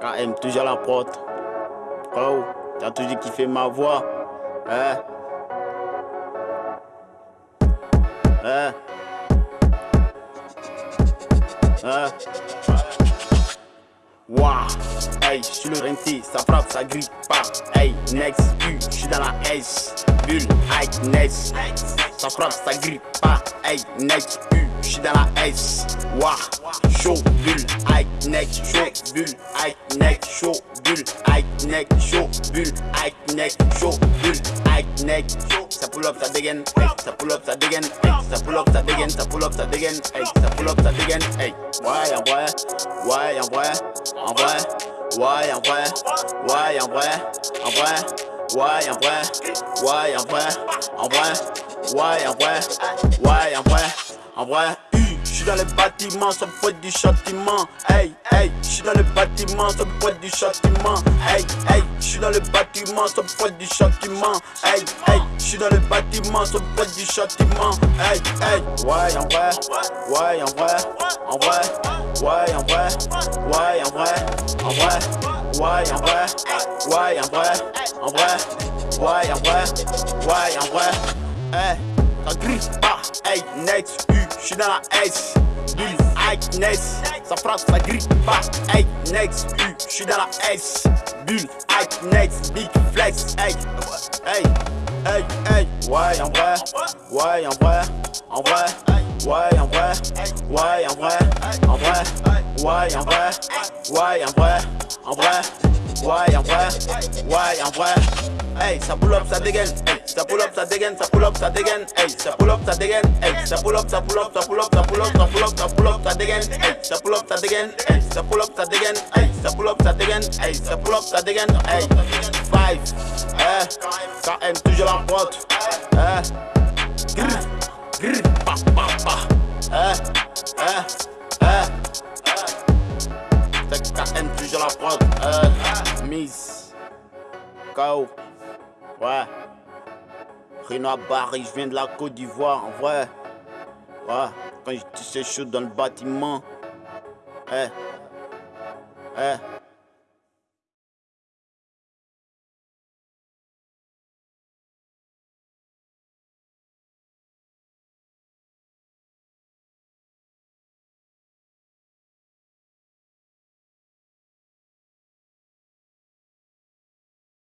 KM, toujours la porte. Oh, t'as toujours kiffé ma voix. Hein? Hein? Hein? Wouah, hey, j'suis le rentier, ça frappe, ça grille pas. Hey, next, U, j'suis dans la S. Bulle, hey, next, ça frappe, ça grille pas. Hey, next, U, j'suis dans la S. Wouah, next, chaud, bulle, hey, next, chaud, bulle, hey, next, chaud, bulle, hey, next, chaud, bulle, hey, next, chaud. Ça pull up, ça dégaine, hey, ça pull up, ça dégaine, hey, ça pull up, ça dégaine, ça pull up, ça dégaine, hey, ça pull up, ça dégaine, hey. Ouais, en vrai, ouais, en vrai, en vrai, ouais, en vrai, ouais, en vrai, en vrai, ouais, en vrai, ouais, en vrai, en vrai, ouais, en vrai, ouais, en vrai, en vrai, J'suis dans le bâtiment, ça me du châtiment. Hey, hey, j'suis dans le bâtiment, ça me du châtiment. Hey, hey, j'suis dans le bâtiment, ça me du châtiment. Hey, hey, j'suis dans le bâtiment, ça me du châtiment. Hey, hey, ouais, en vrai, ouais, en vrai, en vrai, ouais, en vrai, ouais, en vrai, en vrai, ouais, en vrai, ouais, en vrai, en vrai, ouais, en vrai, ouais, en vrai, hey, ça grille pas, hey, next, j'suis dans la S. Bill, Ike, Ness, ça frappe, ça grille pas. Hey, next, U, j'suis dans la S. Bull, Ike, Ness, Big Flex. Hey, hey, hey, hey. Ouais, en vrai, ouais, en vrai, en vrai. Ouais, en vrai, ouais, en vrai, en vrai. Ouais, en vrai, ouais, en vrai, en vrai. Ouais, en vrai, ouais, en vrai. Hey, ça pull up, ça dégaine. Hey, ça pull up, ça dégaine, ça pull up, ça dégaine. Hey, ça pull up, ça dégaine. Hey, ça pull up, ça pull up, ça pull up, ça pull up, ça pull up, ça pull up, ça dégaine. Hey, ça pull up, ça dégaine. Hey, ça pull up, ça dégaine. Hey, ça pull up, ça dégaine. Hey, ça pull up, ça dégaine. Hey, five. Eh, KM toujours la pote. Eh, grrr, grrr, pa, pa, pa. Eh, eh, KM toujours la pote. Eh, Miss. KO. Ouais. Renoir Barry, je viens de la Côte d'Ivoire, en vrai. Ouais. Quand je dis chaud dans le bâtiment. Eh. Eh.